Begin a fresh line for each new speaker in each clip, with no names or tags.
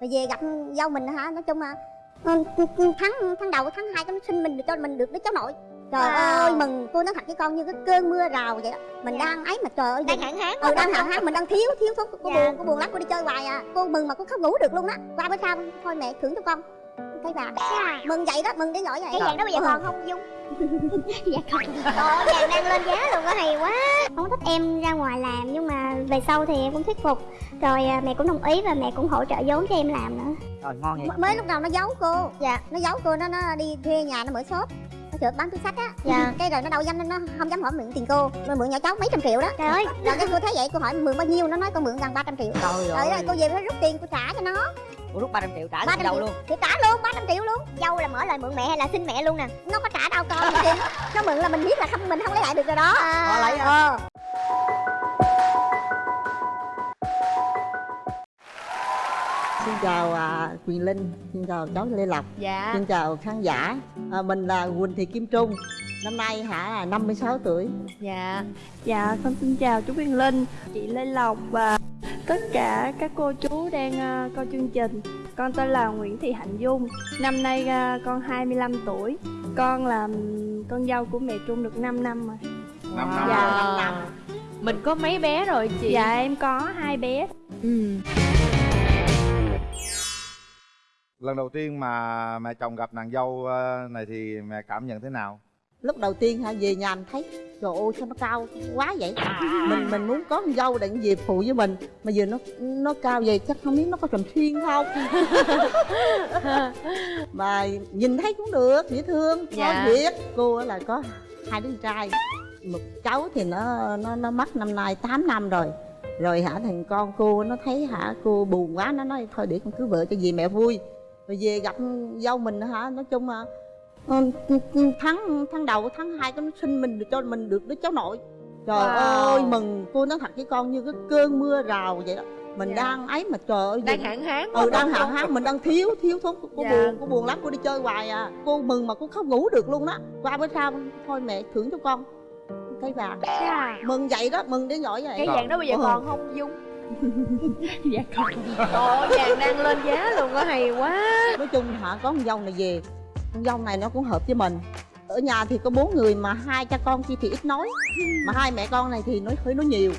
rồi về gặp dâu mình hả? Nói chung là ừ, tháng tháng đầu tháng hai nó sinh mình được cho mình được đứa cháu nội. Trời
Wow.
ơi mừng. Cô nói thật với con như cái cơn mưa rào vậy đó. Mình
Dạ.
đang ấy mà trời ơi
đang hạn hán
ừ đang hạn hán mình đang thiếu thiếu thuốc cô
Dạ.
buồn cô buồn lắm. Cô đi chơi hoài à. Cô mừng mà cô không ngủ được luôn á. Qua bữa sau thôi mẹ thưởng cho con cái vàng
Dạ.
mừng vậy đó mừng đến nỗi vậy.
Cái vàng đó bây giờ
Ừ.
còn không dung? Dạ còn trời ơi, vàng đang lên giá luôn á hay quá. Không thích em ra ngoài làm nhưng mà về sau thì em cũng thuyết phục. Rồi à, mẹ cũng đồng ý và mẹ cũng hỗ trợ vốn cho em làm nữa.
Rồi ngon vậy.
M- mới lúc đầu nó giấu cô.
Dạ.
Nó giấu cô nó nó đi thuê nhà nó mở shop nó chợ bán túi sách á.
Dạ.
cái rồi nó đâu dám nó không dám hỏi mượn tiền cô. Rồi mượn nhỏ cháu mấy trăm triệu đó.
Trời ơi.
Rồi cái cô thấy vậy cô hỏi mượn bao nhiêu? Nó nói con mượn gần 300 triệu.
Trời
rồi
ơi
rồi cô về phải rút tiền cô trả cho nó.
Ủa rút 300 triệu trả
300
cho đâu
triệu.
luôn.
Thì trả luôn 300 triệu luôn.
Dâu là mở lời mượn mẹ hay là xin mẹ luôn nè?
Nó có trả đâu con nó nó mượn là mình biết là không mình không lấy lại được rồi đó.
Họ lấy
ờ
chào à, Quyền Linh, xin chào cháu Lê Lộc,
dạ
xin chào khán giả. À, mình là Quỳnh Thị Kim Trung, năm nay hả là 56 tuổi.
dạ
Dạ, con xin chào chú Quyền Linh, chị Lê Lộc và tất cả các cô chú đang ờ, coi chương trình. Con tên là Nguyễn Thị Hạnh Dung, năm nay ờ, con 25 tuổi. Con là con dâu của mẹ Trung được 5 năm rồi.
Năm năm
Dạ.
rồi.
mình có mấy bé rồi chị
Dạ, em có hai bé.
ừ.
Lần đầu tiên mà mẹ chồng gặp nàng dâu ờ, này thì mẹ cảm nhận thế nào
Lúc đầu tiên hả về nhà mình thấy trời ơi sao nó cao quá vậy. Mình mình muốn có con dâu để về phụ với mình mà giờ nó nó cao vậy chắc không biết nó có trầm xuyên không. mà nhìn thấy cũng được, dễ thương,
Dạ.
có việc. Cô là có hai đứa con trai. Một cháu thì nó nó nó mất năm nay 8 năm rồi. rồi hả thằng con cô nó thấy hả cô buồn quá nó nói thôi để con cưới vợ cho dì mẹ vui rồi về gặp dâu mình hả? Nói chung là ừ, tháng tháng đầu tháng hai nó sinh mình được cho mình được đứa cháu nội. Trời
Wow.
ơi mừng. Cô nói thật với con như cái cơn mưa rào vậy đó. Mình
Dạ.
đang ấy mà trời ơi
đang hạn hán
ừ đang hạn hán. Mình đang thiếu thiếu thuốc cô
Dạ.
buồn cô buồn lắm. Cô đi chơi hoài à. Cô mừng mà cô không ngủ được luôn đó. Qua bữa sau thôi mẹ thưởng cho con. Cái vàng
Dạ.
mừng vậy đó mừng đến nỗi vậy.
Cái vàng đó bây giờ
Ừ.
còn không dung
Dạ con.
trời ơi vàng đang lên giá luôn á hay quá.
Nói chung hả có con dâu này về. Con dâu này nó cũng hợp với mình. Ở nhà thì có bốn người mà hai cha con kia thì ít nói. Mà hai mẹ con này thì nói hơi nói nhiều.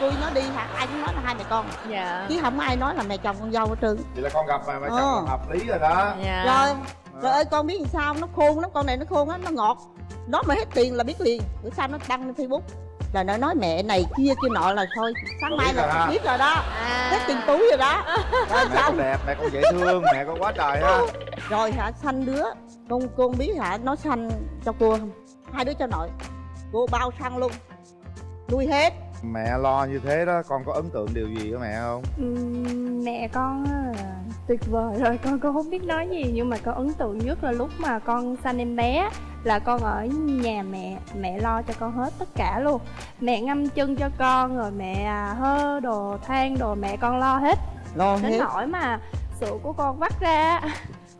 Tôi nói đi hả ai cũng nói là hai mẹ con.
Dạ.
Chứ không ai nói là mẹ chồng con dâu hết trơn.
Vậy là con gặp mà mẹ
Ờ.
chồng hợp lý rồi đó.
Dạ.
Rồi trời ơi con biết làm sao? Nó khôn lắm con này nó khôn lắm nó ngọt. Nó mà hết tiền là biết liền. Bữa sau nó đăng lên facebook là nó nói mẹ này kia kia nọ là thôi sáng mai là
ha.
biết rồi đó
à.
hết tiền túi rồi đó. Rồi
mẹ con đẹp mẹ con dễ thương mẹ con quá trời ha.
Rồi hả sanh đứa con con biết hả nó sanh cho cô không? Hai đứa cho nội. Cô bao xăng luôn. Nuôi hết
mẹ lo như thế đó con có ấn tượng điều gì của mẹ không?
Ừm, mẹ con là tuyệt vời rồi con con không biết nói gì nhưng mà con ấn tượng nhất là lúc mà con sanh em bé là con ở nhà mẹ mẹ lo cho con hết tất cả luôn. Mẹ ngâm chân cho con rồi mẹ à, hơ đồ than đồ mẹ con lo hết.
Lo
đến
hết.
nỗi mà sữa của con vắt ra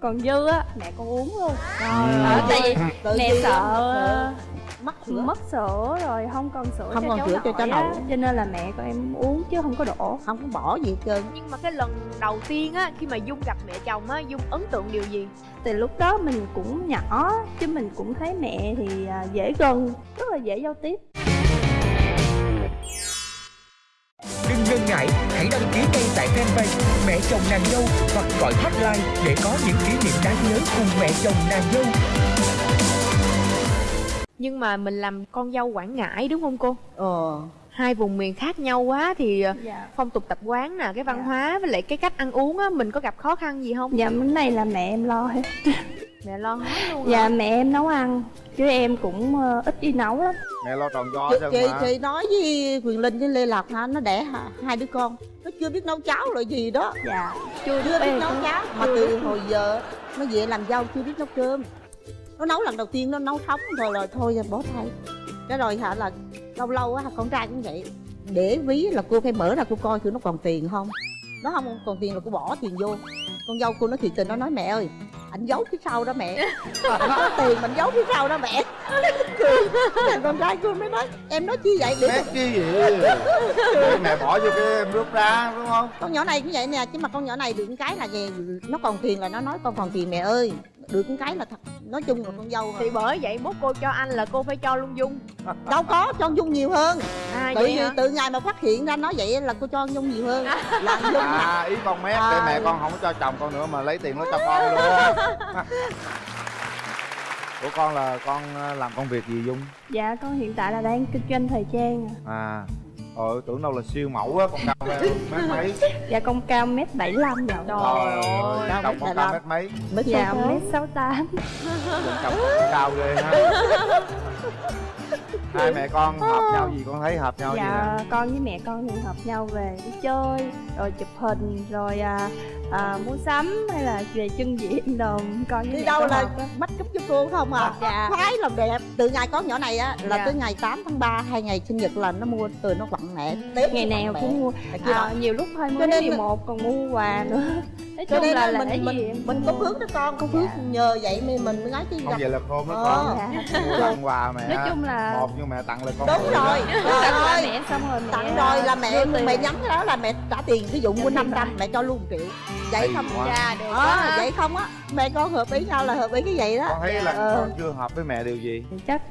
còn dư á mẹ con uống luôn.
Ừ.
Ờ, tại vì mẹ sợ
mất sữa.
Mất sữa rồi không còn sữa
Không
cho
còn
cháu
sữa cho cháu
nội cho nên là mẹ con em uống chứ không có đổ.
Không có bỏ gì hết trơn.
Nhưng mà cái lần đầu tiên á khi mà dung gặp mẹ chồng á dung ấn tượng điều gì?
Thì lúc đó mình cũng nhỏ chứ mình cũng thấy mẹ thì à, dễ gần rất là dễ giao tiếp.
Đừng ngần ngại, hãy đăng ký ngay tại fanpage Mẹ chồng nàng dâu hoặc gọi hotline để có những kỷ niệm đáng nhớ cùng mẹ chồng nàng dâu.
Nhưng mà mình làm con dâu quảng ngãi đúng không cô?
Ờ.
Hai vùng miền khác nhau quá thì ờ,
dạ.
phong tục tập quán nè cái văn
Dạ.
hóa với lại cái cách ăn uống á mình có gặp khó khăn gì không?
Dạ cái này là mẹ em lo hết.
Mẹ lo hết luôn
dạ
hả?
mẹ em nấu ăn chứ em cũng ờ, ít đi nấu lắm.
Mẹ lo tròn do
chị,
cho
chị,
mà?
chị nói với quyền linh với lê lộc hả? Nó đẻ hả, hai đứa con. Nó chưa biết nấu cháo loại gì đó.
Dạ.
Chưa
biết
biết nấu
chưa-
cháo. Mà từ hồi giờ nó về làm dâu chưa biết nấu cơm nó nấu lần đầu tiên nó nấu sống rồi rồi thôi bỏ thay cái rồi hả là lâu lâu á con trai cũng vậy. Để ví là cô phải mở ra cô coi thử nó còn tiền không? Nó không còn tiền là cô bỏ tiền vô. Con dâu cô nó thiệt tình nó nói mẹ ơi anh giấu phía sau đó mẹ. Anh có tiền mình giấu phía sau đó mẹ. Thằng con trai cô mới nói em nói chi vậy? Để
chi vậy? Để mẹ bỏ vô cái em rút ra đúng không?
Con nhỏ này cũng vậy nè chứ mà con nhỏ này được cái là về nó còn tiền là nó nói con còn tiền mẹ ơi được cái là thật. Nói chung là con dâu
thì bởi vậy mốt cô cho anh là cô phải cho luôn dung.
Đâu có cho dung nhiều hơn.
À
tự
vậy
từ ngày mà phát hiện ra nói vậy là cô cho dung nhiều hơn. Là dung
à ý con mét để
À.
mẹ con không có cho chồng con nữa mà lấy tiền nó cho con luôn. Của con là con ờ, làm công việc gì dung?
Dạ con hiện tại là đang kinh doanh thời trang à.
Ờ tưởng đâu là siêu mẫu á con cao mét mấy.
Dạ con cao mét 75 rồi.
Trời ơi
Cao mét
cao mét mấy.
Mới
Dạ mét 68
chồng con cao ghê ha. Hai mẹ con hợp nhau gì con thấy hợp nhau gì
Dạ
nè?
con với mẹ con thì hợp nhau về đi chơi Rồi chụp hình Rồi à, à, mua sắm Hay là về chân diện đồ Con
đi
mẹ
đâu
con
là mắt cúp cho cô không à?
Dạ.
Khoái làm đẹp. Từ ngày có nhỏ này á là
Dạ.
tới ngày 8 tháng 3 hai ngày sinh nhật là nó mua từ nó quặn mẹ Tết
Ngày
nó
nào cũng
mẹ.
mua à,
đó.
Nhiều lúc
Cho
20
nên-
11 còn mua quà nữa. Nói
cho
chung
nên
là
là mình
gì
mình mình
cũng
có phước đó con. Có phước. Nhờ vậy mà mình mới nói chứ
không vậy là khôn đó
Ờ.
con
Dạ.
mua tặng quà mẹ.
Nói chung là
một nhưng mẹ tặng lại con
đúng rồi.
Tặng
ơi
mẹ xong rồi mẹ
tặng rồi là mẹ
tiền.
mẹ nhắn cái đó là mẹ trả tiền ví dụ mua
tiền
500 mẹ cho luôn 1 triệu vậy không
quá.
dạ được
ờ.
quá
vậy không á. Mẹ con hợp ý nhau là hợp ý cái vậy đó.
Con thấy là
Ờ.
con chưa hợp với mẹ điều gì.
Chắc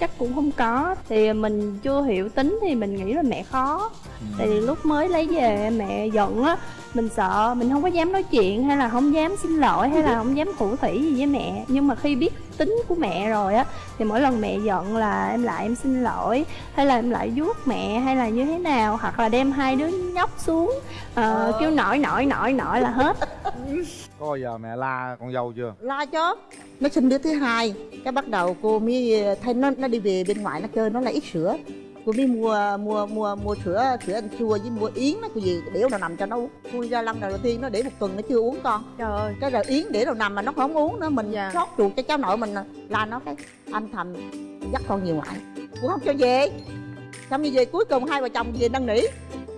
chắc cũng không có. Thì mình chưa hiểu tính thì mình nghĩ là mẹ khó. Tại vì lúc mới lấy về mẹ giận á mình sợ mình không có dám nói chuyện hay là không dám xin lỗi hay là không dám thủ thủy gì với mẹ. Nhưng mà khi biết tính của mẹ rồi á thì mỗi lần mẹ giận là em lại em xin lỗi hay là em lại vuốt mẹ hay là như thế nào hoặc là đem hai đứa nhóc xuống ờ,
Ờ.
kêu nổi nổi nổi nổi là hết.
Có bao giờ mẹ la con dâu chưa?
Lo cho nó sinh đứa thứ hai cái bắt đầu cô mới thấy nó nó đi về bên ngoài nó chơi nó là ít sữa cô mới mua mua mua mua sữa sữa anh chua với mua yến nó cái gì để nào nằm cho nó uống. Khui ra lần đầu tiên nó để một tuần nó chưa uống con.
Trời ơi.
Cái rồi yến để đầu nằm mà nó không uống nữa mình
Dạ.
sót ruột cho cháu nội mình là nó cái anh thầm dắt con về ngoại. Cũng không cho về. Xong như về cuối cùng hai vợ chồng về năn nỉ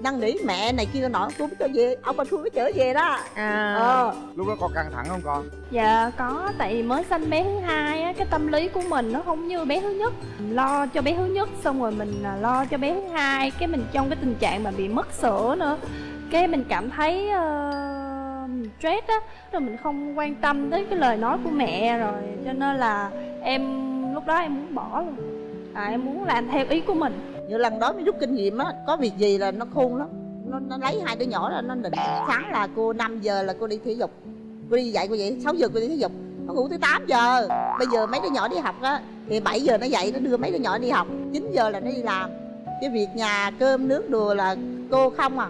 năn nỉ mẹ này kia nọ tôi mới cho về ông bà tôi mới chở về đó.
À.
Ờ.
Lúc đó con căng thẳng không con?
Dạ có, tại vì mới sanh bé thứ hai á, cái tâm lý của mình nó không như bé thứ nhất. Lo cho bé thứ nhất xong rồi mình à, lo cho bé thứ hai Cái mình trong cái tình trạng mà bị mất sữa nữa. Cái mình cảm thấy uh, stress á Rồi mình không quan tâm tới cái lời nói của mẹ rồi Cho nên là em lúc đó em muốn bỏ luôn. À, Em muốn làm theo ý của mình
như lần đó mới rút kinh nghiệm á có việc gì là nó khôn lắm. Nó, nó lấy hai đứa nhỏ ra nó định sáng là cô 5 giờ là cô đi thể dục. Cô đi dạy cô vậy 6 giờ cô đi thể dục. Nó ngủ tới 8 giờ. Bây giờ mấy đứa nhỏ đi học á thì 7 giờ nó dậy nó đưa mấy đứa nhỏ đi học. 9 giờ là nó đi làm. Cái việc nhà cơm nước đồ là cô không à.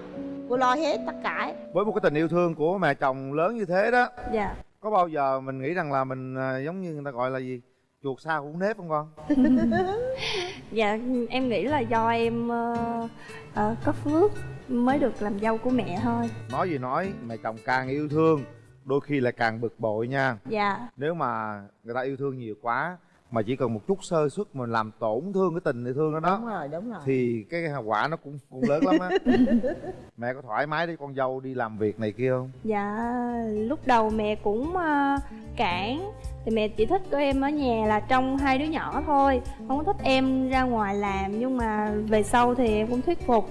Cô lo hết tất cả.
Với một cái tình yêu thương của mẹ chồng lớn như thế đó
Dạ.
có bao giờ mình nghĩ rằng là mình à, giống như người ta gọi là gì chuột xa cũng nếp không con?
Dạ em nghĩ là do em ờ, ờ, có phước mới được làm dâu của mẹ thôi.
Nói gì nói mẹ chồng càng yêu thương đôi khi lại càng bực bội nha.
Dạ.
Nếu mà người ta yêu thương nhiều quá mà chỉ cần một chút sơ suất mà làm tổn thương cái tình yêu thương đó đó.
Đúng rồi đúng rồi.
Thì cái hậu quả nó cũng cũng lớn lắm á. Mẹ có thoải mái để con dâu đi làm việc này kia không?
Dạ lúc đầu mẹ cũng ờ, cản. Thì mẹ chỉ thích của em ở nhà là trong hai đứa nhỏ thôi. Không có thích em ra ngoài làm Nhưng mà về sau thì em cũng thuyết phục.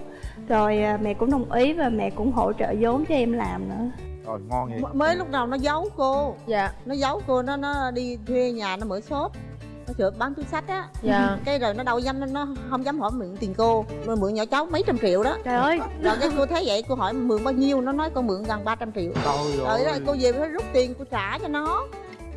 Rồi ờ, mẹ cũng đồng ý và mẹ cũng hỗ trợ vốn cho em làm nữa.
Rồi ngon vậy.
M- mới lúc đầu nó giấu cô.
Dạ.
Nó giấu cô nó nó đi thuê nhà nó mở shop nó chở bán túi sách á.
Dạ.
Cái rồi nó đâu dám nó, không dám hỏi mượn tiền cô. Rồi mượn nhỏ cháu mấy trăm triệu đó.
Trời ơi.
Rồi cái cô thấy vậy cô hỏi mượn bao nhiêu? Nó nói con mượn gần 300 triệu.
Trời
rồi
ơi.
đó, cô về phải rút tiền cô trả cho nó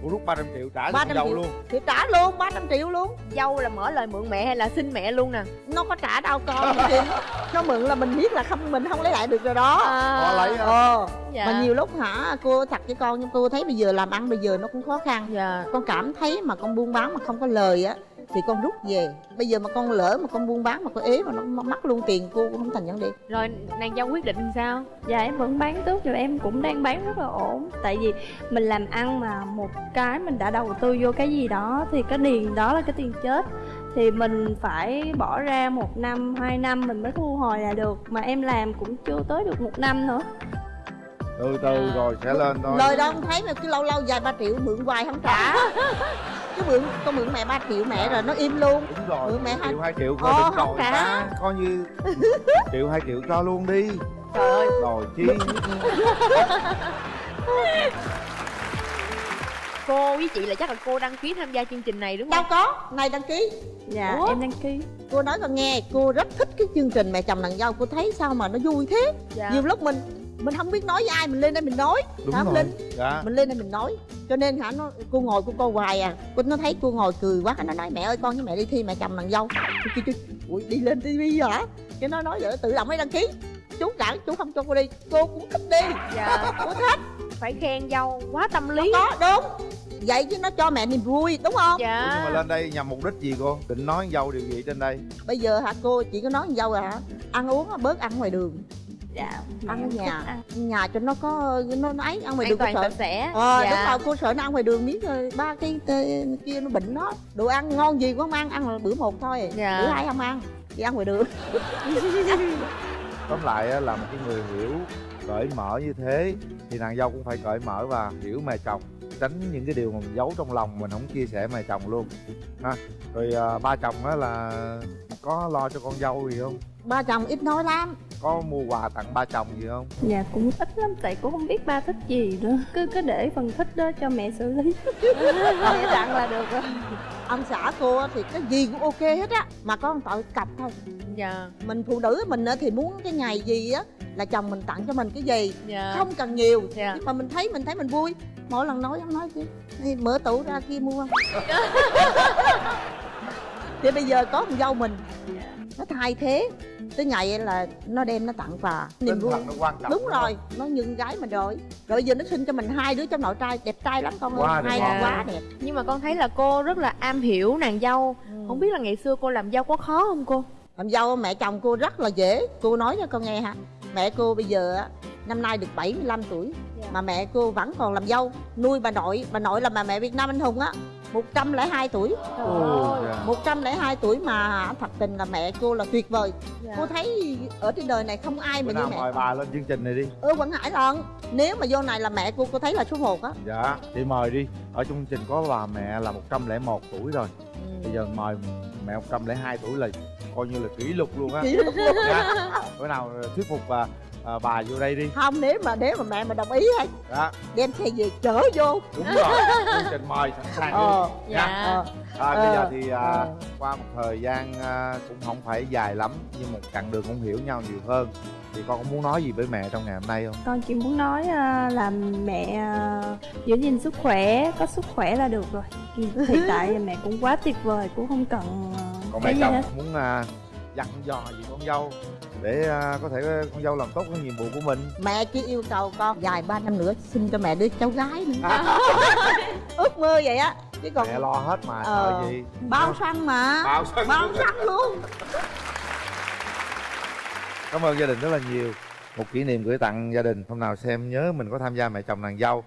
Ủa rút 300 triệu trả cho
300
con dâu
triệu.
luôn?
Thì trả luôn 300 triệu luôn.
Dâu là mở lời mượn mẹ hay là xin mẹ luôn nè.
Nó có trả đâu con. Nó mượn là mình biết là không mình không lấy lại được rồi đó.
Họ lấy hả?
ờ.
Dạ.
Mà nhiều lúc hả cô thật với con nhưng cô thấy bây giờ làm ăn bây giờ nó cũng khó khăn.
Dạ.
Con cảm thấy mà con buôn bán mà không có lời á thì con rút về. Bây giờ mà con lỡ mà con buôn bán mà con ế mà nó mất luôn tiền cô cũng không thành vấn đề.
Rồi nàng dâu quyết định sao?
Dạ em vẫn bán tốt cho em cũng đang bán rất là ổn. Tại vì mình làm ăn mà một cái mình đã đầu tư vô cái gì đó Thì cái tiền đó là cái tiền chết. Thì mình phải bỏ ra một năm, hai năm mình mới thu hồi là được. Mà em làm cũng chưa tới được một năm nữa.
Từ từ rồi sẽ lên thôi.
Lời đâu không thấy mà cứ lâu lâu vài ba triệu mượn hoài không trả cứ mượn con mượn mẹ 3 triệu mẹ rồi nó im luôn.
Đúng rồi
Ừ, mẹ hai-
triệu hai triệu
Ồ,
coi đừng
không
rồi
trả.
ta coi như triệu hai triệu cho luôn đi.
Trời ơi.
Rồi chi?
Cô với chị là chắc là cô đăng ký tham gia chương trình này đúng
đâu
không
có này đăng ký.
Dạ
Ủa?
em đăng ký.
Cô nói con nghe cô rất thích cái chương trình mẹ chồng nàng dâu cô thấy sao mà nó vui thế.
Dạ.
Nhiều lúc mình mình không biết nói với ai mình lên đây mình nói.
Đúng
Hả,
rồi.
Linh?
dạ.
mình lên đây mình nói. Cho nên hả nó cô ngồi cô coi hoài à. Cô nó thấy cô ngồi cười quá nó nói mẹ ơi con với mẹ đi thi mẹ chồng nàng dâu. Chú chú, ui đi lên tivi hả? Cái nó nói vậy tự động mới đăng ký. Chú cả chú không cho cô đi. Cô cũng thích đi.
Dạ.
Cô thích.
Phải khen dâu quá tâm lý.
Có đúng. Vậy chứ nó cho mẹ niềm vui đúng không?
Ủa, nhưng mà
dạ
lên đây nhằm mục đích gì cô? Định nói dâu điều gì trên đây?
Bây giờ hả cô chỉ có nói dâu à hả? Ăn uống á, bớt ăn ngoài đường
dạ
ăn ở
mẹ
nhà
ăn.
nhà cho nó có nó nó ấy ăn ngoài đường cô sợ
sẽ
ờ
dạ.
đúng rồi cô sợ nó ăn ngoài đường biết rồi ba cái tê- kia nó bệnh nó đồ ăn ngon gì cũng không ăn ăn là bữa một thôi.
Dạ.
bữa hai không ăn đi ăn ngoài đường.
Tóm lại á, là một cái người hiểu cởi mở như thế thì nàng dâu cũng phải cởi mở và hiểu mẹ chồng tránh những cái điều mà mình giấu trong lòng mình không chia sẻ mẹ chồng luôn. Ha rồi à, ba chồng á là có lo cho con dâu gì không?
Ba chồng ít nói lắm
có mua quà tặng ba chồng gì không?
Dạ cũng ít lắm tại cũng không biết ba thích gì nữa. Cứ cứ để phần thích đó cho mẹ xử lý. Mẹ tặng là được rồi.
Ông xã cô á thì cái gì cũng ok hết á mà có một tội cặp thôi.
Dạ.
Mình phụ nữ mình á thì muốn cái ngày gì á là chồng mình tặng cho mình cái gì.
Dạ.
Không cần nhiều
Dạ.
nhưng mà mình thấy mình thấy mình vui. Mỗi lần nói ông nói kia "Ê, mở tủ ra kia mua thì bây giờ có con dâu mình nó thay thế. Tới ngày là nó đem nó tặng quà. Niềm vui.
quan trọng
đúng rồi nó như con gái mình rồi. Rồi giờ nó sinh cho mình hai đứa trong nội trai đẹp trai lắm con
Quá
ơi
đẹp.
hai
quá.
quá đẹp.
Nhưng mà con thấy là cô rất là am hiểu nàng dâu.
Ừ.
không biết là ngày xưa cô làm dâu có khó không cô?
Làm dâu mẹ chồng cô rất là dễ. Cô nói cho con nghe hả? Mẹ cô bây giờ á, năm nay được 75 tuổi.
Dạ.
mà mẹ cô vẫn còn làm dâu. Nuôi bà nội bà nội là bà mẹ Việt Nam anh hùng á 102 tuổi.
Ồ, dạ.
102 tuổi mà thật tình là mẹ cô là tuyệt vời.
Dạ.
cô thấy ở trên đời này không ai
bữa
mà như mẹ
mời bà lên chương trình này đi.
Ừ quảng ngãi lần nếu mà vô này là mẹ cô cô thấy là số 1 á.
Dạ chị mời đi. Ở trong chương trình có bà mẹ là 101 tuổi rồi. Bây giờ mời mẹ 102 tuổi là coi như là kỷ lục luôn á.
Kỷ lục luôn.
dạ. bữa nào thuyết phục bà à, bà vô đây đi.
Không nếu mà nếu mà mẹ mà đồng ý hay
đó
đem xe về chở vô.
Đúng rồi. Chương trình mời sẵn sàng
ờ.
Luôn
dạ.
Ờ.
À, bây
Ờ,
giờ thì à,
ờ.
qua một thời gian à, cũng không phải dài lắm nhưng một chặng đường cũng hiểu nhau nhiều hơn. Thì con có muốn nói gì với mẹ trong ngày hôm nay không?
Con chỉ muốn nói à, là mẹ à, giữ gìn sức khỏe có sức khỏe là được rồi. Hiện tại mẹ cũng quá tuyệt vời cũng không cần à,
còn mẹ chồng
hết.
muốn à, dặn dò gì con dâu để à, có thể con dâu làm tốt cái nhiệm vụ của mình.
Mẹ chỉ yêu cầu con dài ba năm nữa sinh cho mẹ đứa cháu gái nữa. Ước mơ vậy á. Chứ còn
mẹ lo hết mà
Ờ.
sợ gì?
bao xăng mà.
Bao sân
bao xăng luôn.
Cảm ơn gia đình rất là nhiều. Một kỷ niệm gửi tặng gia đình. Hôm nào xem nhớ mình có tham gia mẹ chồng nàng dâu